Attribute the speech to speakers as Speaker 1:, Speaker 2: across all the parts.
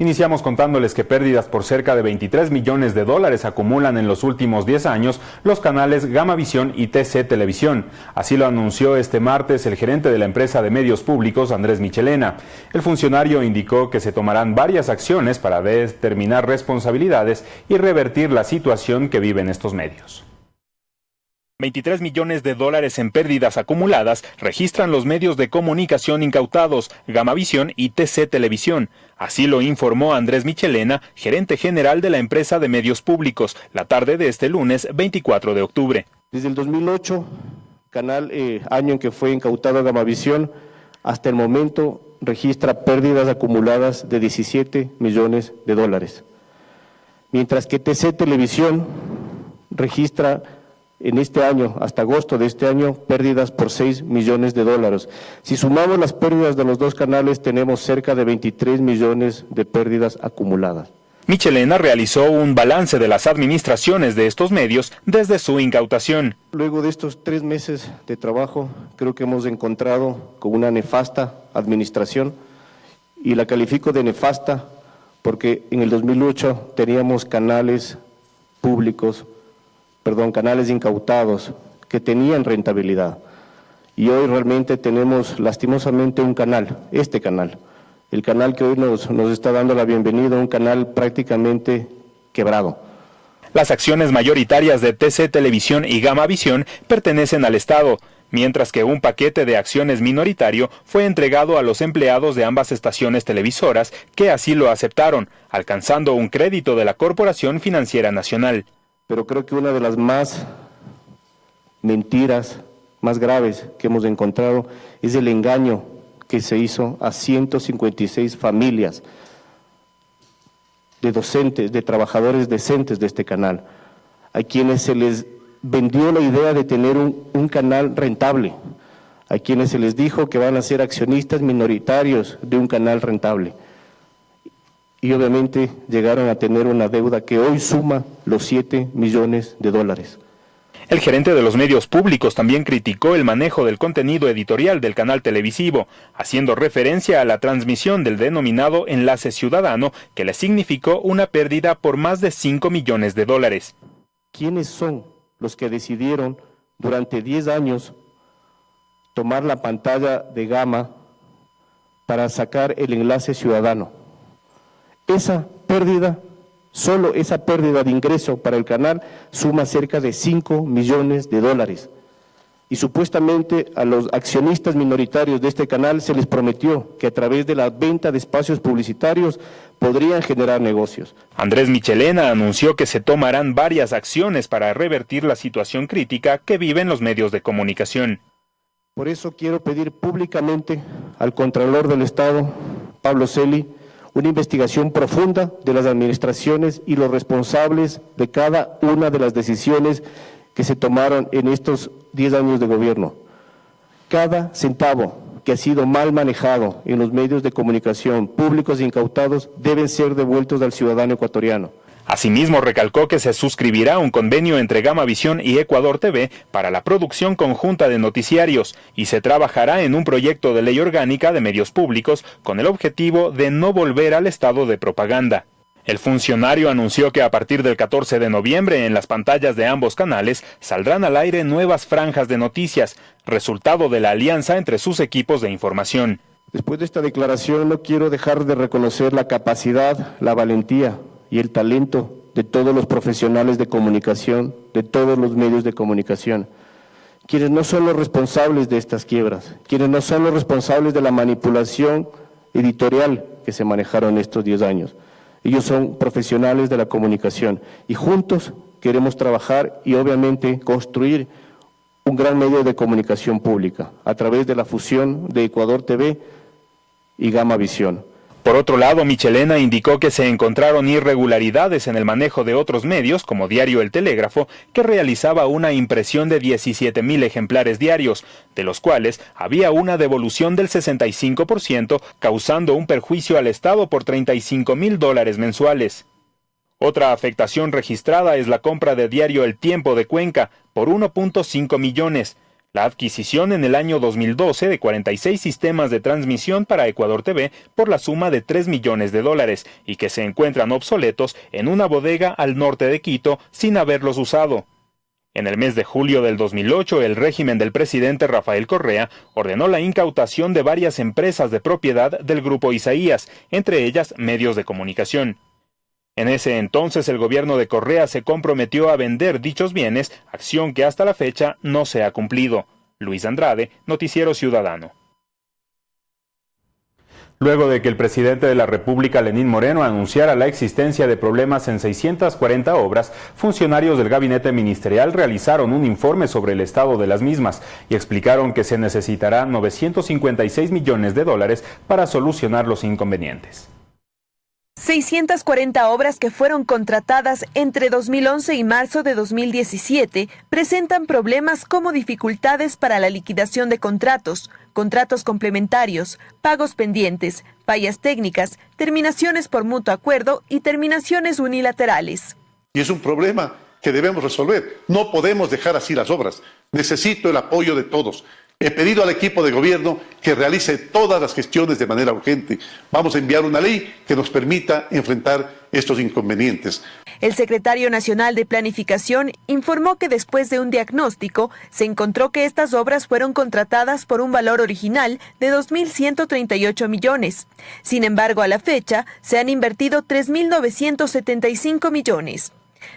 Speaker 1: Iniciamos contándoles que pérdidas por cerca de 23 millones de dólares acumulan en los últimos 10 años los canales Gamavisión y TC Televisión. Así lo anunció este martes el gerente de la empresa de medios públicos, Andrés Michelena. El funcionario indicó que se tomarán varias acciones para determinar responsabilidades y revertir la situación que viven estos medios. 23 millones de dólares en pérdidas acumuladas registran los medios de comunicación incautados, Gamavisión y TC Televisión. Así lo informó Andrés Michelena, gerente general de la empresa de medios públicos, la tarde de este lunes 24 de octubre.
Speaker 2: Desde el 2008, canal eh, año en que fue incautado Gamavisión, hasta el momento registra pérdidas acumuladas de 17 millones de dólares. Mientras que TC Televisión registra en este año, hasta agosto de este año, pérdidas por 6 millones de dólares. Si sumamos las pérdidas de los dos canales, tenemos cerca de 23 millones de pérdidas acumuladas.
Speaker 1: Michelena realizó un balance de las administraciones de estos medios desde su incautación.
Speaker 2: Luego de estos tres meses de trabajo, creo que hemos encontrado con una nefasta administración y la califico de nefasta porque en el 2008 teníamos canales públicos perdón, canales incautados que tenían rentabilidad. Y hoy realmente tenemos lastimosamente un canal, este canal, el canal que hoy nos, está dando la bienvenida, un canal prácticamente quebrado.
Speaker 1: Las acciones mayoritarias de TC Televisión y Gama Visión pertenecen al Estado, mientras que un paquete de acciones minoritario fue entregado a los empleados de ambas estaciones televisoras que así lo aceptaron, alcanzando un crédito de la Corporación Financiera Nacional
Speaker 2: pero creo que una de las más mentiras más graves que hemos encontrado es el engaño que se hizo a 156 familias de docentes, de trabajadores decentes de este canal, a quienes se les vendió la idea de tener un, un canal rentable, a quienes se les dijo que van a ser accionistas minoritarios de un canal rentable y obviamente llegaron a tener una deuda que hoy suma los 7 millones de dólares.
Speaker 1: El gerente de los medios públicos también criticó el manejo del contenido editorial del canal televisivo, haciendo referencia a la transmisión del denominado Enlace Ciudadano, que le significó una pérdida por más de 5 millones de dólares.
Speaker 2: ¿Quiénes son los que decidieron durante 10 años tomar la pantalla de gama para sacar el Enlace Ciudadano? Esa pérdida, solo esa pérdida de ingreso para el canal suma cerca de 5 millones de dólares. Y supuestamente a los accionistas minoritarios de este canal se les prometió que a través de la venta de espacios publicitarios podrían generar negocios.
Speaker 1: Andrés Michelena anunció que se tomarán varias acciones para revertir la situación crítica que viven los medios de comunicación.
Speaker 2: Por eso quiero pedir públicamente al Contralor del Estado, Pablo Celi, una investigación profunda de las administraciones y los responsables de cada una de las decisiones que se tomaron en estos 10 años de gobierno. Cada centavo que ha sido mal manejado en los medios de comunicación públicos e incautados deben ser devueltos al ciudadano ecuatoriano.
Speaker 1: Asimismo, recalcó que se suscribirá un convenio entre Gama Visión y Ecuador TV para la producción conjunta de noticiarios y se trabajará en un proyecto de ley orgánica de medios públicos con el objetivo de no volver al estado de propaganda. El funcionario anunció que a partir del 14 de noviembre en las pantallas de ambos canales saldrán al aire nuevas franjas de noticias, resultado de la alianza entre sus equipos de información.
Speaker 2: Después de esta declaración no quiero dejar de reconocer la capacidad, la valentía, y el talento de todos los profesionales de comunicación, de todos los medios de comunicación, quienes no son los responsables de estas quiebras, quienes no son los responsables de la manipulación editorial que se manejaron estos 10 años. Ellos son profesionales de la comunicación y juntos queremos trabajar y obviamente construir un gran medio de comunicación pública a través de la fusión de Ecuador TV y Gama Visión.
Speaker 1: Por otro lado, Michelena indicó que se encontraron irregularidades en el manejo de otros medios, como Diario El Telégrafo, que realizaba una impresión de 17 mil ejemplares diarios, de los cuales había una devolución del 65%, causando un perjuicio al Estado por 35 mil dólares mensuales. Otra afectación registrada es la compra de diario El Tiempo de Cuenca por 1.5 millones, la adquisición en el año 2012 de 46 sistemas de transmisión para Ecuador TV por la suma de 3 millones de dólares y que se encuentran obsoletos en una bodega al norte de Quito sin haberlos usado. En el mes de julio del 2008, el régimen del presidente Rafael Correa ordenó la incautación de varias empresas de propiedad del grupo Isaías, entre ellas medios de comunicación. En ese entonces el gobierno de Correa se comprometió a vender dichos bienes, acción que hasta la fecha no se ha cumplido. Luis Andrade, Noticiero Ciudadano. Luego de que el presidente de la República, Lenín Moreno, anunciara la existencia de problemas en 640 obras, funcionarios del gabinete ministerial realizaron un informe sobre el estado de las mismas y explicaron que se necesitará 956 millones de dólares para solucionar los inconvenientes.
Speaker 3: 640 obras que fueron contratadas entre 2011 y marzo de 2017 presentan problemas como dificultades para la liquidación de contratos, contratos complementarios, pagos pendientes, fallas técnicas, terminaciones por mutuo acuerdo y terminaciones unilaterales.
Speaker 4: Y es un problema que debemos resolver. No podemos dejar así las obras. Necesito el apoyo de todos. He pedido al equipo de gobierno que realice todas las gestiones de manera urgente. Vamos a enviar una ley que nos permita enfrentar estos inconvenientes.
Speaker 3: El secretario nacional de Planificación informó que después de un diagnóstico se encontró que estas obras fueron contratadas por un valor original de 2.138 millones. Sin embargo, a la fecha se han invertido 3.975 millones.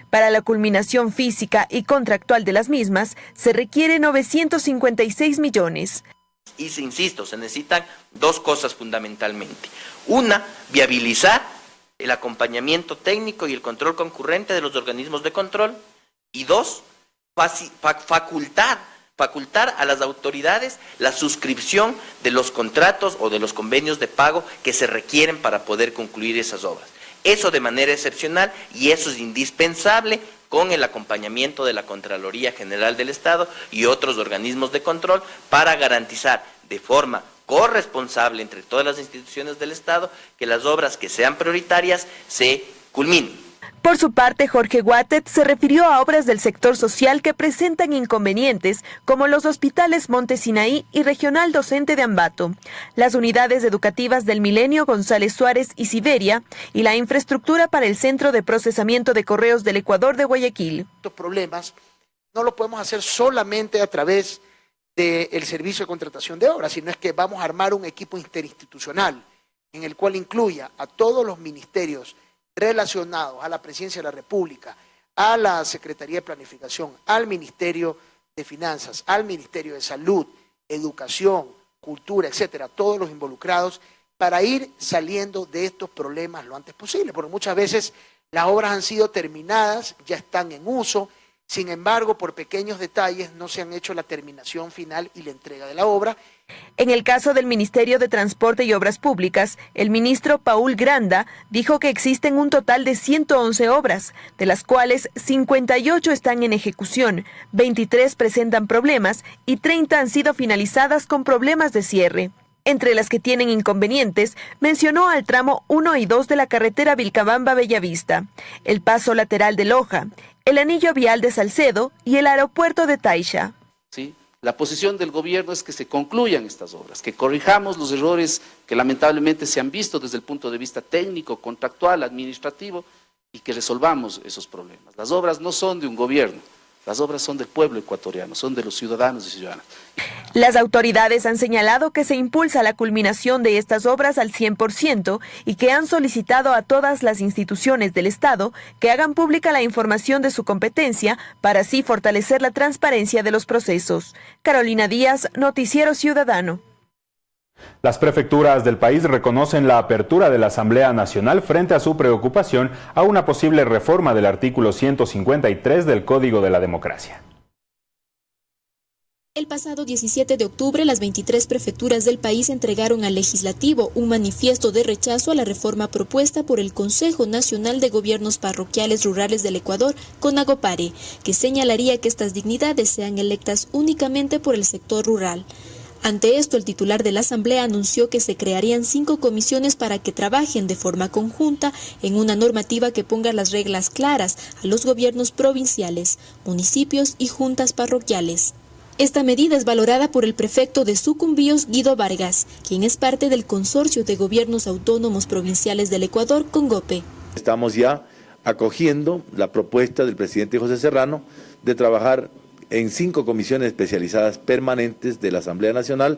Speaker 3: Para la culminación física y contractual de las mismas, se requiere 956 millones.
Speaker 5: Y se insisto, se necesitan dos cosas fundamentalmente. Una, viabilizar el acompañamiento técnico y el control concurrente de los organismos de control. Y dos, facultar, facultar a las autoridades la suscripción de los contratos o de los convenios de pago que se requieren para poder concluir esas obras. Eso de manera excepcional y eso es indispensable con el acompañamiento de la Contraloría General del Estado y otros organismos de control para garantizar de forma corresponsable entre todas las instituciones del Estado que las obras que sean prioritarias se culminen.
Speaker 3: Por su parte, Jorge Guatet se refirió a obras del sector social que presentan inconvenientes, como los hospitales Montesinaí y Regional Docente de Ambato, las unidades educativas del Milenio González Suárez y Siberia, y la infraestructura para el Centro de Procesamiento de Correos del Ecuador de Guayaquil.
Speaker 6: Estos problemas no lo podemos hacer solamente a través del servicio de contratación de obras, sino es que vamos a armar un equipo interinstitucional en el cual incluya a todos los ministerios relacionados a la presidencia de la República, a la Secretaría de Planificación, al Ministerio de Finanzas, al Ministerio de Salud, Educación, Cultura, etcétera, todos los involucrados, para ir saliendo de estos problemas lo antes posible, porque muchas veces las obras han sido terminadas, ya están en uso, sin embargo, por pequeños detalles no se han hecho la terminación final y la entrega de la obra.
Speaker 3: En el caso del Ministerio de Transporte y Obras Públicas, el ministro Paul Granda dijo que existen un total de 111 obras, de las cuales 58 están en ejecución, 23 presentan problemas y 30 han sido finalizadas con problemas de cierre. Entre las que tienen inconvenientes, mencionó al tramo 1 y 2 de la carretera Vilcabamba-Bellavista, el paso lateral de Loja, el anillo vial de Salcedo y el aeropuerto de Taisha.
Speaker 7: La posición del gobierno es que se concluyan estas obras, que corrijamos los errores que lamentablemente se han visto desde el punto de vista técnico, contractual, administrativo y que resolvamos esos problemas. Las obras no son de un gobierno, las obras son del pueblo ecuatoriano, son de los ciudadanos y ciudadanas.
Speaker 3: Las autoridades han señalado que se impulsa la culminación de estas obras al 100% y que han solicitado a todas las instituciones del Estado que hagan pública la información de su competencia para así fortalecer la transparencia de los procesos. Carolina Díaz, Noticiero Ciudadano.
Speaker 1: Las prefecturas del país reconocen la apertura de la Asamblea Nacional frente a su preocupación a una posible reforma del artículo 153 del Código de la Democracia.
Speaker 8: El pasado 17 de octubre, las 23 prefecturas del país entregaron al legislativo un manifiesto de rechazo a la reforma propuesta por el Consejo Nacional de Gobiernos Parroquiales Rurales del Ecuador, CONAGOPARE, que señalaría que estas dignidades sean electas únicamente por el sector rural. Ante esto, el titular de la Asamblea anunció que se crearían cinco comisiones para que trabajen de forma conjunta en una normativa que ponga las reglas claras a los gobiernos provinciales, municipios y juntas parroquiales. Esta medida es valorada por el prefecto de Sucumbíos, Guido Vargas, quien es parte del Consorcio de Gobiernos Autónomos Provinciales del Ecuador, CONGOPE.
Speaker 9: Estamos ya acogiendo la propuesta del presidente José Serrano de trabajar en cinco comisiones especializadas permanentes de la Asamblea Nacional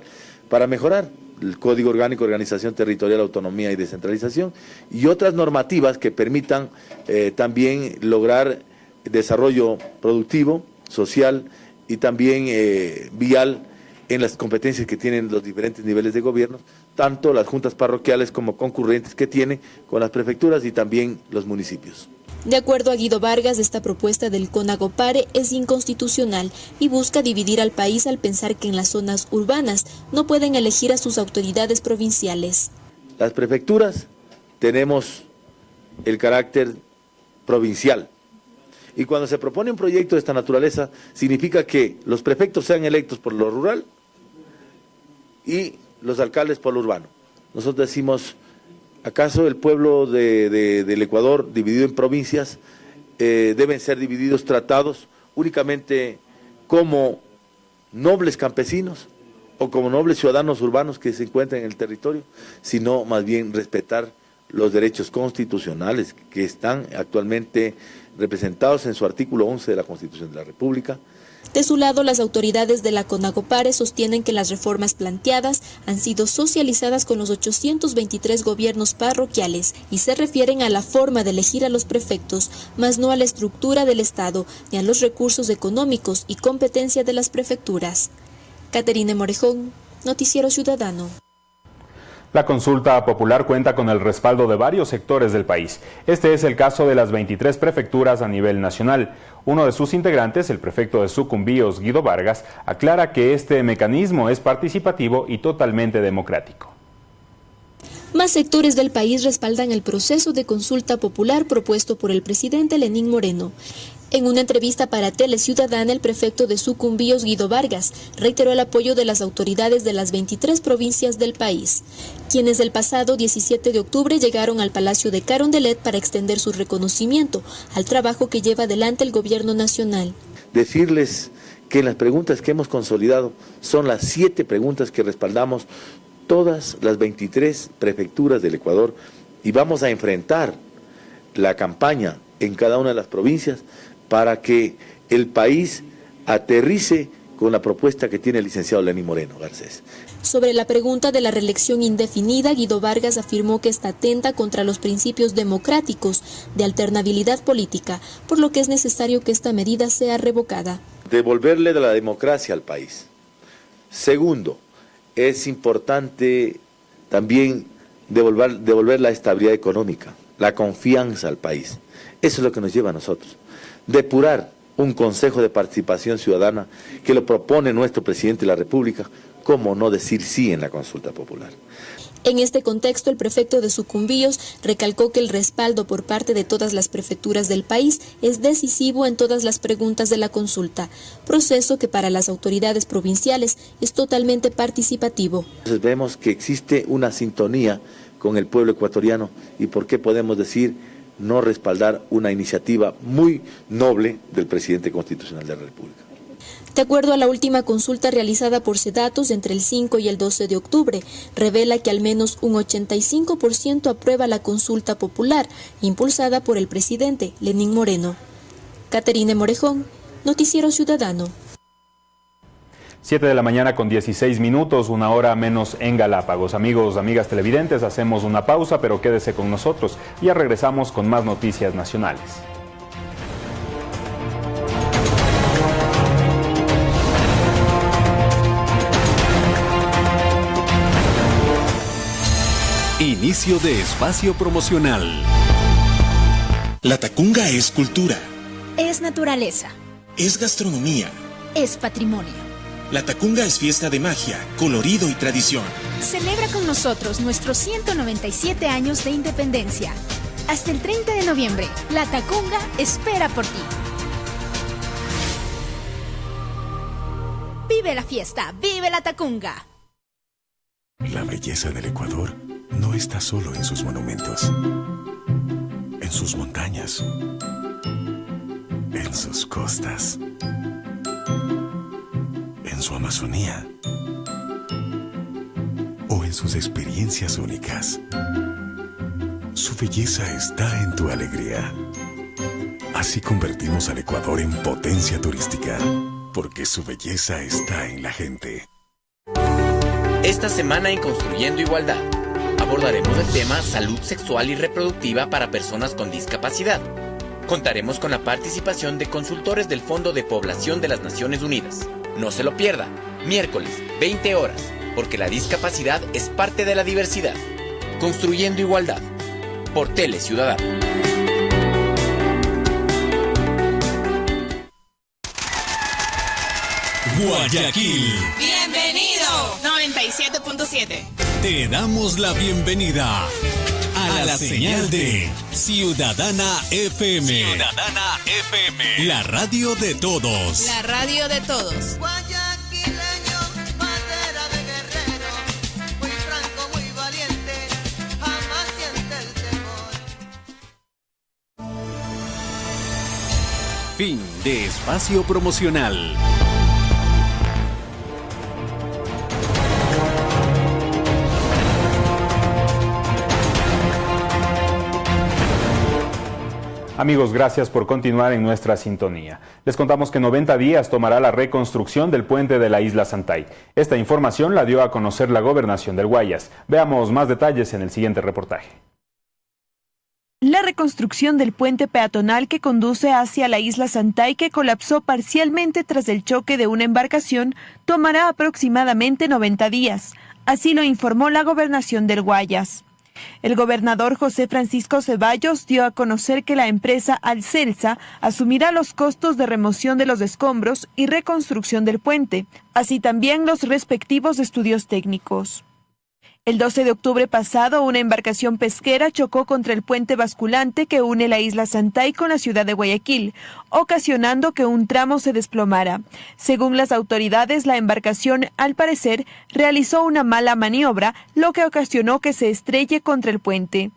Speaker 9: para mejorar el Código Orgánico Organización Territorial, Autonomía y Descentralización y otras normativas que permitan eh, también lograr desarrollo productivo, social y también eh, vial en las competencias que tienen los diferentes niveles de gobierno, tanto las juntas parroquiales como concurrentes que tienen con las prefecturas y también los municipios.
Speaker 8: De acuerdo a Guido Vargas, esta propuesta del CONAGOPARE es inconstitucional y busca dividir al país al pensar que en las zonas urbanas no pueden elegir a sus autoridades provinciales.
Speaker 9: Las prefecturas tenemos el carácter provincial y cuando se propone un proyecto de esta naturaleza significa que los prefectos sean electos por lo rural y los alcaldes por lo urbano. Nosotros decimos ¿Acaso el pueblo del Ecuador, dividido en provincias, eh, deben ser divididos, tratados únicamente como nobles campesinos o como nobles ciudadanos urbanos que se encuentran en el territorio, sino más bien respetar los derechos constitucionales que están actualmente representados en su artículo 11 de la Constitución de la República,
Speaker 8: de su lado, las autoridades de la CONAGOPARE sostienen que las reformas planteadas han sido socializadas con los 823 gobiernos parroquiales y se refieren a la forma de elegir a los prefectos, más no a la estructura del Estado ni a los recursos económicos y competencia de las prefecturas. Caterine Morejón, Noticiero Ciudadano.
Speaker 1: La consulta popular cuenta con el respaldo de varios sectores del país. Este es el caso de las 23 prefecturas a nivel nacional. Uno de sus integrantes, el prefecto de Sucumbíos, Guido Vargas, aclara que este mecanismo es participativo y totalmente democrático.
Speaker 8: Más sectores del país respaldan el proceso de consulta popular propuesto por el presidente Lenín Moreno. En una entrevista para Tele Ciudadana, el prefecto de Sucumbíos, Guido Vargas, reiteró el apoyo de las autoridades de las 23 provincias del país, quienes el pasado 17 de octubre llegaron al Palacio de Carondelet para extender su reconocimiento al trabajo que lleva adelante el gobierno nacional.
Speaker 9: Decirles que las preguntas que hemos consolidado son las siete preguntas que respaldamos todas las 23 prefecturas del Ecuador y vamos a enfrentar la campaña en cada una de las provincias para que el país aterrice con la propuesta que tiene el licenciado Lenín Moreno Garcés.
Speaker 8: Sobre la pregunta de la reelección indefinida, Guido Vargas afirmó que está atenta contra los principios democráticos de alternabilidad política, por lo que es necesario que esta medida sea revocada.
Speaker 9: Devolverle de la democracia al país. Segundo, es importante también devolver, la estabilidad económica, la confianza al país. Eso es lo que nos lleva a nosotros depurar un Consejo de Participación Ciudadana que lo propone nuestro presidente de la República, ¿cómo no decir sí en la consulta popular?
Speaker 8: En este contexto, el prefecto de Sucumbíos recalcó que el respaldo por parte de todas las prefecturas del país es decisivo en todas las preguntas de la consulta, proceso que para las autoridades provinciales es totalmente participativo.
Speaker 9: Entonces vemos que existe una sintonía con el pueblo ecuatoriano y por qué podemos decir no respaldar una iniciativa muy noble del presidente constitucional de la República.
Speaker 8: De acuerdo a la última consulta realizada por Sedatos entre el 5 y el 12 de octubre, revela que al menos un 85% aprueba la consulta popular impulsada por el presidente Lenín Moreno. Caterine Morejón, Noticiero Ciudadano.
Speaker 1: 7 de la mañana con 16 minutos, una hora menos en Galápagos. Amigos, amigas televidentes, hacemos una pausa, pero quédese con nosotros. Ya regresamos con más noticias nacionales.
Speaker 10: Inicio de espacio promocional.
Speaker 11: La Tacunga es cultura.
Speaker 12: Es naturaleza.
Speaker 11: Es gastronomía.
Speaker 12: Es patrimonio
Speaker 11: la Tacunga es fiesta de magia, colorido y tradición.
Speaker 12: Celebra con nosotros nuestros 197 años de independencia. Hasta el 30 de noviembre, la Tacunga espera por ti. Vive la fiesta, vive la Tacunga.
Speaker 10: La belleza del Ecuador no está solo en sus monumentos, en sus montañas, en sus costas su Amazonía o en sus experiencias únicas. Su belleza está en tu alegría. Así convertimos al Ecuador en potencia turística, porque su belleza está en la gente.
Speaker 13: Esta semana en Construyendo Igualdad abordaremos el tema salud sexual y reproductiva para personas con discapacidad. Contaremos con la participación de consultores del Fondo de Población de las Naciones Unidas. No se lo pierda, miércoles, 20 horas, porque la discapacidad es parte de la diversidad. Construyendo Igualdad, por Tele Ciudadano.
Speaker 14: Guayaquil.
Speaker 15: Bienvenido. 97.7.
Speaker 14: Te damos la bienvenida a, la, señal de Ciudadana FM.
Speaker 15: Ciudadana FM.
Speaker 14: La radio de todos.
Speaker 15: La radio de todos.
Speaker 16: Guayaquileño, bandera de guerrero, muy franco, muy valiente, jamás siente el temor.
Speaker 14: Fin de espacio promocional.
Speaker 1: Amigos, gracias por continuar en nuestra sintonía. Les contamos que 90 días tomará la reconstrucción del puente de la isla Santay. Esta información la dio a conocer la gobernación del Guayas. Veamos más detalles en el siguiente reportaje.
Speaker 3: La reconstrucción del puente peatonal que conduce hacia la isla Santay, que colapsó parcialmente tras el choque de una embarcación, tomará aproximadamente 90 días. Así lo informó la gobernación del Guayas. El gobernador José Francisco Ceballos dio a conocer que la empresa Alcelsa asumirá los costos de remoción de los escombros y reconstrucción del puente, así también los respectivos estudios técnicos. El 12 de octubre pasado, una embarcación pesquera chocó contra el puente basculante que une la isla Santay con la ciudad de Guayaquil, ocasionando que un tramo se desplomara. Según las autoridades, la embarcación, al parecer, realizó una mala maniobra, lo que ocasionó que se estrelle contra el puente.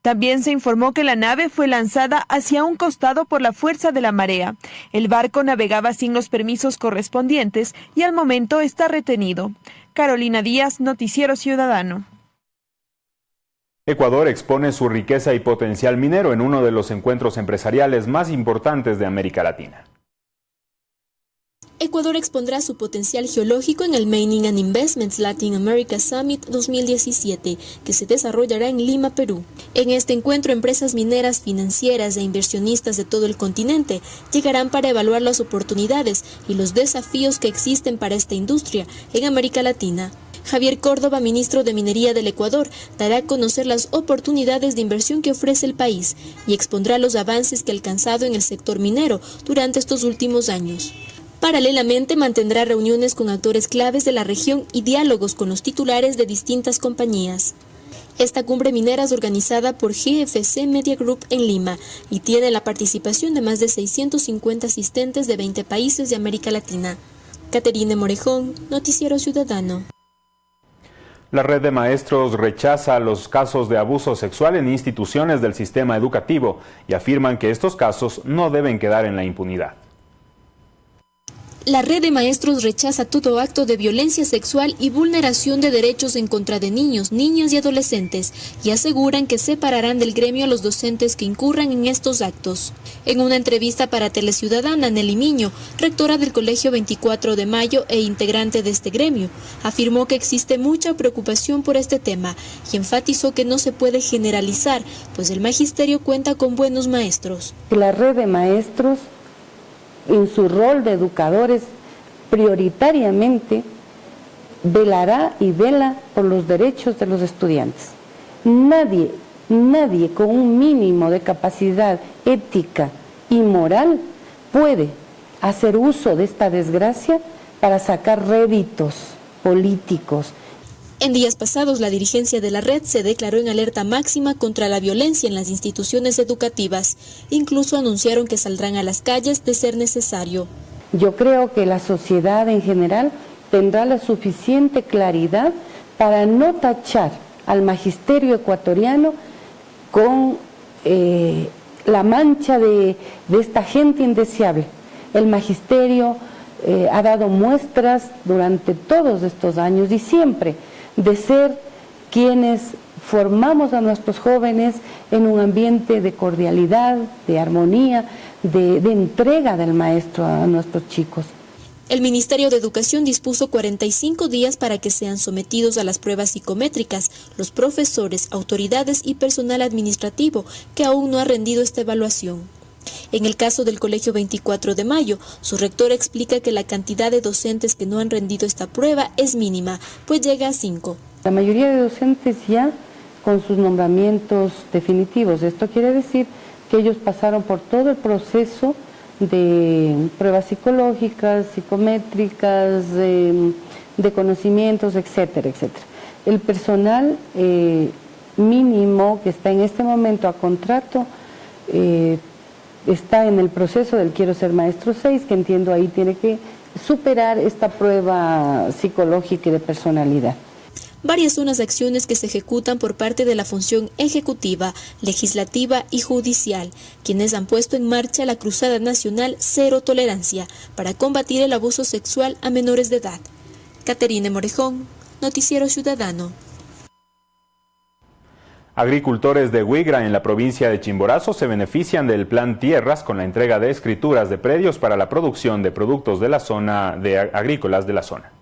Speaker 3: También se informó que la nave fue lanzada hacia un costado por la fuerza de la marea. El barco navegaba sin los permisos correspondientes y al momento está retenido. Carolina Díaz, Noticiero Ciudadano.
Speaker 1: Ecuador expone su riqueza y potencial minero en uno de los encuentros empresariales más importantes de América Latina.
Speaker 8: Ecuador expondrá su potencial geológico en el Mining and Investments Latin America Summit 2017, que se desarrollará en Lima, Perú. En este encuentro, empresas mineras, financieras e inversionistas de todo el continente llegarán para evaluar las oportunidades y los desafíos que existen para esta industria en América Latina. Javier Córdoba, ministro de Minería del Ecuador, dará a conocer las oportunidades de inversión que ofrece el país y expondrá los avances que ha alcanzado en el sector minero durante estos últimos años. Paralelamente mantendrá reuniones con actores claves de la región y diálogos con los titulares de distintas compañías. Esta cumbre minera es organizada por GFC Media Group en Lima y tiene la participación de más de 650 asistentes de 20 países de América Latina. Caterine Morejón, Noticiero Ciudadano.
Speaker 1: La red de maestros rechaza los casos de abuso sexual en instituciones del sistema educativo y afirman que estos casos no deben quedar en la impunidad.
Speaker 8: La red de maestros rechaza todo acto de violencia sexual y vulneración de derechos en contra de niños, niñas y adolescentes y aseguran que separarán del gremio a los docentes que incurran en estos actos. En una entrevista para Teleciudadana, Nelly Miño, rectora del Colegio 24 de Mayo e integrante de este gremio, afirmó que existe mucha preocupación por este tema y enfatizó que no se puede generalizar, pues el magisterio cuenta con buenos maestros.
Speaker 17: La red de maestros en su rol de educadores, prioritariamente velará y vela por los derechos de los estudiantes. Nadie, nadie con un mínimo de capacidad ética y moral puede hacer uso de esta desgracia para sacar réditos políticos,
Speaker 8: en días pasados, la dirigencia de la red se declaró en alerta máxima contra la violencia en las instituciones educativas. Incluso anunciaron que saldrán a las calles de ser necesario.
Speaker 17: Yo creo que la sociedad en general tendrá la suficiente claridad para no tachar al magisterio ecuatoriano con eh, la mancha de, esta gente indeseable. El magisterio eh, ha dado muestras durante todos estos años y siempre de ser quienes formamos a nuestros jóvenes en un ambiente de cordialidad, de armonía, de, entrega del maestro a nuestros chicos.
Speaker 8: El Ministerio de Educación dispuso 45 días para que sean sometidos a las pruebas psicométricas los profesores, autoridades y personal administrativo que aún no ha rendido esta evaluación. En el caso del Colegio 24 de Mayo, su rector explica que la cantidad de docentes que no han rendido esta prueba es mínima, pues llega a 5.
Speaker 17: La mayoría de docentes ya con sus nombramientos definitivos. Esto quiere decir que ellos pasaron por todo el proceso de pruebas psicológicas, psicométricas, de, de conocimientos, etcétera, etcétera. El personal eh, mínimo que está en este momento a contrato eh, está en el proceso del Quiero ser maestro 6, que entiendo ahí tiene que superar esta prueba psicológica y de personalidad.
Speaker 8: Varias son las acciones que se ejecutan por parte de la función ejecutiva, legislativa y judicial, quienes han puesto en marcha la Cruzada Nacional Cero Tolerancia para combatir el abuso sexual a menores de edad. Caterine Morejón, Noticiero Ciudadano.
Speaker 1: Agricultores de Huigra en la provincia de Chimborazo se benefician del Plan Tierras con la entrega de escrituras de predios para la producción de productos de la zona de agrícolas de la zona.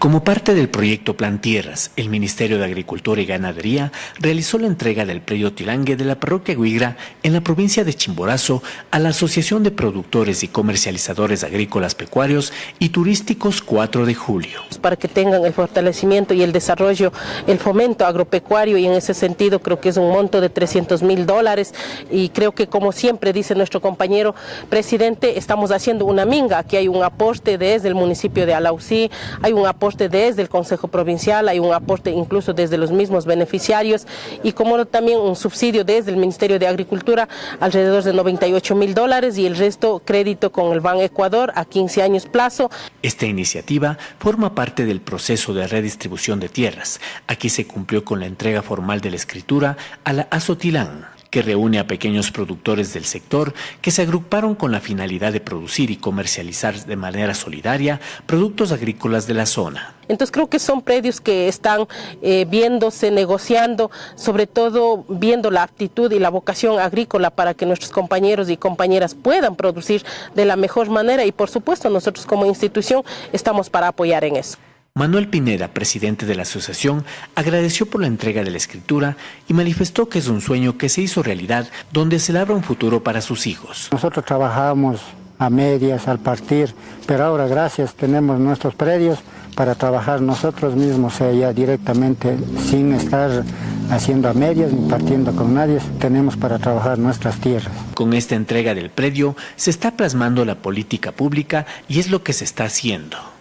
Speaker 18: Como parte del proyecto Plan Tierras, el Ministerio de Agricultura y Ganadería realizó la entrega del predio Tilangue de la parroquia Huigra en la provincia de Chimborazo a la Asociación de Productores y Comercializadores Agrícolas Pecuarios y Turísticos 4 de julio.
Speaker 19: Para que tengan el fortalecimiento y el desarrollo, el fomento agropecuario y en ese sentido creo que es un monto de 300 mil dólares y creo que como siempre dice nuestro compañero presidente, estamos haciendo una minga, aquí hay un aporte desde el municipio de Alausí, hay un aporte desde el Consejo Provincial, hay un aporte incluso desde los mismos beneficiarios y como también un subsidio desde el Ministerio de Agricultura alrededor de 98 mil dólares y el resto crédito con el Ban Ecuador a 15 años plazo.
Speaker 18: Esta iniciativa forma parte del proceso de redistribución de tierras. Aquí se cumplió con la entrega formal de la escritura a la Azotilán que reúne a pequeños productores del sector que se agruparon con la finalidad de producir y comercializar de manera solidaria productos agrícolas de la zona.
Speaker 19: Entonces creo que son predios que están eh, viéndose, negociando, sobre todo viendo la aptitud y la vocación agrícola para que nuestros compañeros y compañeras puedan producir de la mejor manera y por supuesto nosotros como institución estamos para apoyar en eso.
Speaker 18: Manuel Pineda, presidente de la asociación, agradeció por la entrega de la escritura y manifestó que es un sueño que se hizo realidad donde se labra un futuro para sus hijos.
Speaker 20: Nosotros trabajamos a medias, al partir, pero ahora gracias tenemos nuestros predios para trabajar nosotros mismos ya directamente sin estar haciendo a medias ni partiendo con nadie, tenemos para trabajar nuestras tierras.
Speaker 18: Con esta entrega del predio se está plasmando la política pública y es lo que se está haciendo.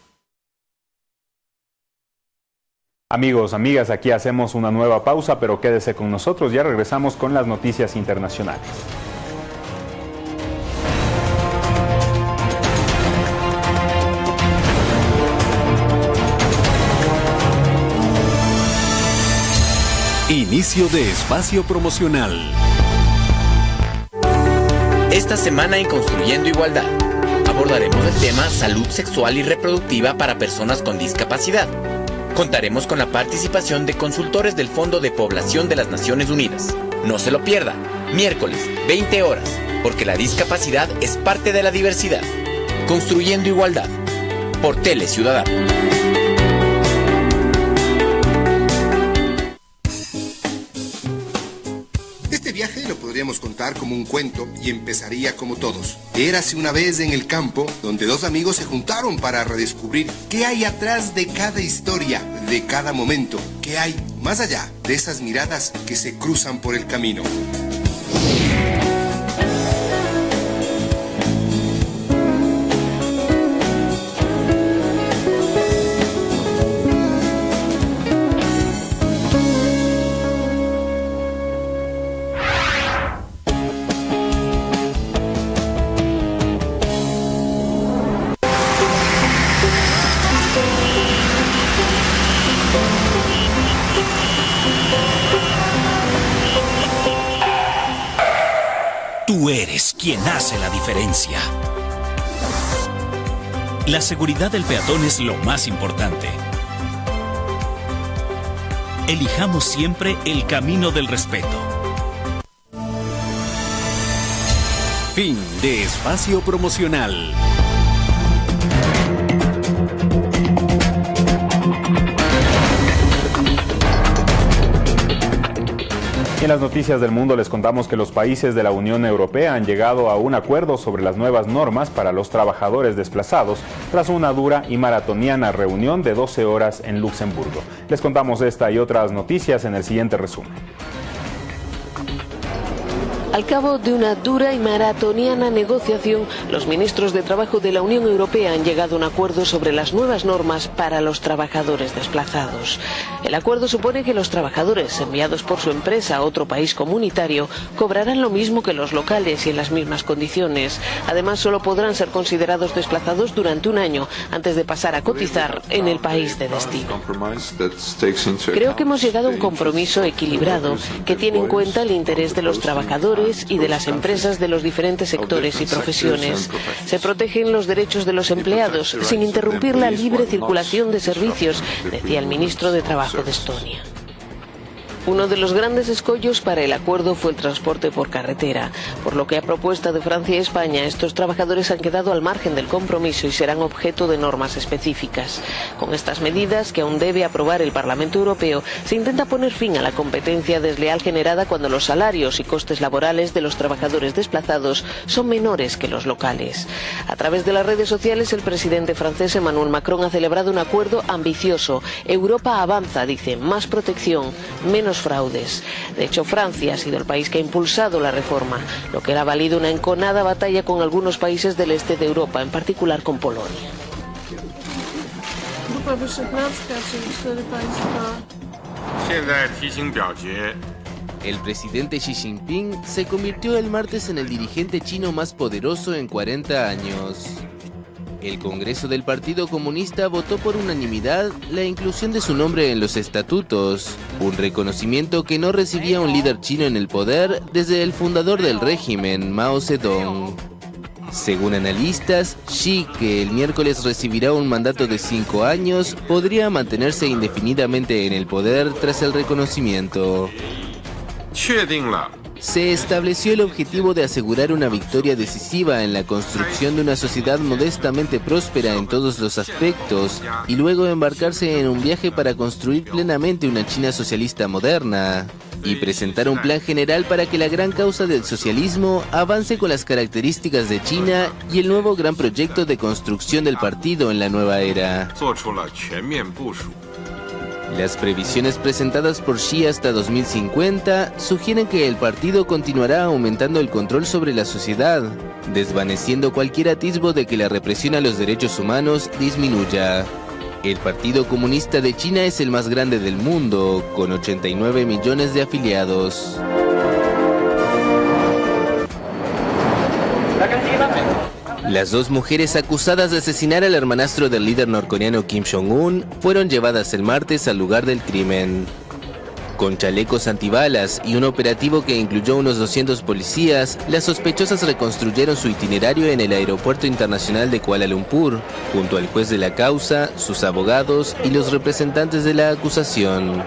Speaker 1: Amigos, amigas, aquí hacemos una nueva pausa, pero quédese con nosotros, ya regresamos con las noticias internacionales.
Speaker 14: Inicio de espacio promocional.
Speaker 13: Esta semana en Construyendo Igualdad abordaremos el tema salud sexual y reproductiva para personas con discapacidad. Contaremos con la participación de consultores del Fondo de Población de las Naciones Unidas. No se lo pierda, miércoles, 20 horas, porque la discapacidad es parte de la diversidad. Construyendo Igualdad, por Tele Ciudadano.
Speaker 21: Podríamos contar como un cuento y empezaría como todos. Érase una vez en el campo donde dos amigos se juntaron para redescubrir qué hay atrás de cada historia, de cada momento, qué hay más allá de esas miradas que se cruzan por el camino.
Speaker 14: La
Speaker 22: seguridad del peatón es lo más importante. Elijamos siempre el camino del respeto.
Speaker 14: Fin de espacio promocional.
Speaker 1: En las noticias del mundo les contamos que los países de la Unión Europea han llegado a un acuerdo sobre las nuevas normas para los trabajadores desplazados tras una dura y maratoniana reunión de 12 horas en Luxemburgo. Les contamos esta y otras noticias en el siguiente resumen.
Speaker 23: Al cabo de una dura y maratoniana negociación, los ministros de Trabajo de la Unión Europea han llegado a un acuerdo sobre las nuevas normas para los trabajadores desplazados. El acuerdo supone que los trabajadores enviados por su empresa a otro país comunitario cobrarán lo mismo que los locales y en las mismas condiciones. Además, solo podrán ser considerados desplazados durante un año antes de pasar a cotizar en el país de destino. Creo que hemos llegado a un compromiso equilibrado que tiene en cuenta el interés de los trabajadores y de las empresas de los diferentes sectores y profesiones. Se protegen los derechos de los empleados sin interrumpir la libre circulación de servicios, decía el ministro de Trabajo de Estonia. Uno de los grandes escollos para el acuerdo fue el transporte por carretera, por lo que a propuesta de Francia y España estos trabajadores han quedado al margen del compromiso y serán objeto de normas específicas. Con estas medidas, que aún debe aprobar el Parlamento Europeo, se intenta poner fin a la competencia desleal generada cuando los salarios y costes laborales de los trabajadores desplazados son menores que los locales. A través de las redes sociales, el presidente francés Emmanuel Macron ha celebrado un acuerdo ambicioso. Europa avanza, dice, más protección, menos fraudes. De hecho, Francia ha sido el país que ha impulsado la reforma, lo que ha valido una enconada batalla con algunos países del este de Europa, en particular con Polonia.
Speaker 24: El presidente Xi Jinping se convirtió el martes en el dirigente chino más poderoso en 40 años. El Congreso del Partido Comunista votó por unanimidad la inclusión de su nombre en los estatutos, un reconocimiento que no recibía un líder chino en el poder desde el fundador del régimen, Mao Zedong. Según analistas, Xi, que el miércoles recibirá un mandato de cinco años, podría mantenerse indefinidamente en el poder tras el reconocimiento. Se estableció el objetivo de asegurar una victoria decisiva en la construcción de una sociedad modestamente próspera en todos los aspectos y luego embarcarse en un viaje para construir plenamente una China socialista moderna y presentar un plan general para que la gran causa del socialismo avance con las características de China y el nuevo gran proyecto de construcción del partido en la nueva era. Las previsiones presentadas por Xi hasta 2050 sugieren que el partido continuará aumentando el control sobre la sociedad, desvaneciendo cualquier atisbo de que la represión a los derechos humanos disminuya. El Partido Comunista de China es el más grande del mundo, con 89 millones de afiliados. Las dos mujeres acusadas de asesinar al hermanastro del líder norcoreano Kim Jong-un fueron llevadas el martes al lugar del crimen. Con chalecos antibalas y un operativo que incluyó unos 200 policías, las sospechosas reconstruyeron su itinerario en el aeropuerto internacional de Kuala Lumpur, junto al juez de la causa, sus abogados y los representantes de la acusación.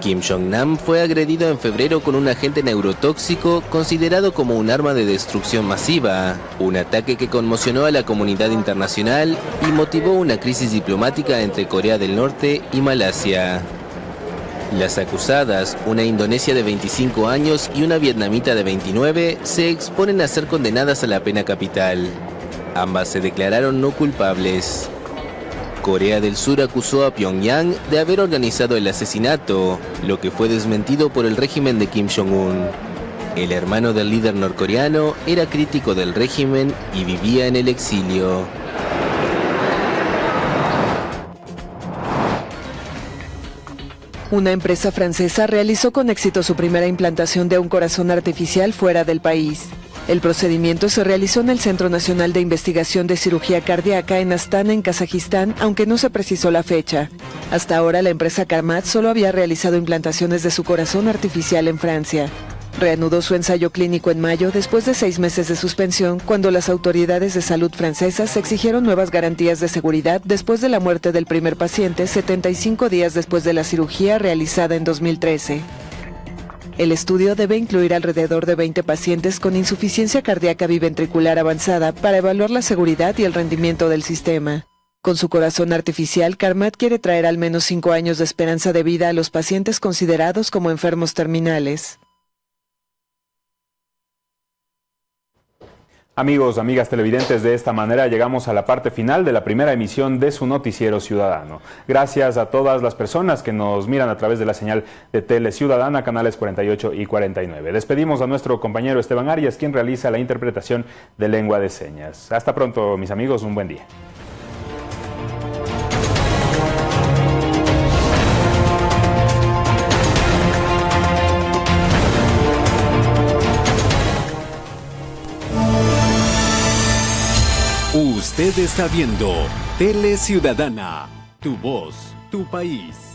Speaker 24: Kim Jong-nam fue agredido en febrero con un agente neurotóxico considerado como un arma de destrucción masiva, un ataque que conmocionó a la comunidad internacional y motivó una crisis diplomática entre Corea del Norte y Malasia. Las acusadas, una indonesia de 25 años y una vietnamita de 29, se exponen a ser condenadas a la pena capital. Ambas se declararon no culpables. Corea del Sur acusó a Pyongyang de haber organizado el asesinato, lo que fue desmentido por el régimen de Kim Jong-un. El hermano del líder norcoreano era crítico del régimen y vivía en el exilio.
Speaker 3: Una empresa francesa realizó con éxito su primera implantación de un corazón artificial fuera del país. El procedimiento se realizó en el Centro Nacional de Investigación de Cirugía Cardíaca en Astana, en Kazajistán, aunque no se precisó la fecha. Hasta ahora la empresa Carmat solo había realizado implantaciones de su corazón artificial en Francia.
Speaker 25: Reanudó su ensayo clínico en mayo después de seis meses de suspensión cuando las autoridades de salud francesas exigieron nuevas garantías de seguridad después de la muerte del primer paciente 75 días después de la cirugía realizada en 2013. El estudio debe incluir alrededor de 20 pacientes con insuficiencia cardíaca biventricular avanzada para evaluar la seguridad y el rendimiento del sistema. Con su corazón artificial, Carmat quiere traer al menos cinco años de esperanza de vida a los pacientes considerados como enfermos terminales.
Speaker 1: Amigos, amigas televidentes, de esta manera llegamos a la parte final de la primera emisión de su noticiero ciudadano. Gracias a todas las personas que nos miran a través de la señal de Tele Ciudadana, canales 48 y 49. Despedimos a nuestro compañero Esteban Arias, quien realiza la interpretación de lengua de señas. Hasta pronto, mis amigos, un buen día.
Speaker 14: Usted está viendo Tele Ciudadana, tu voz, tu país.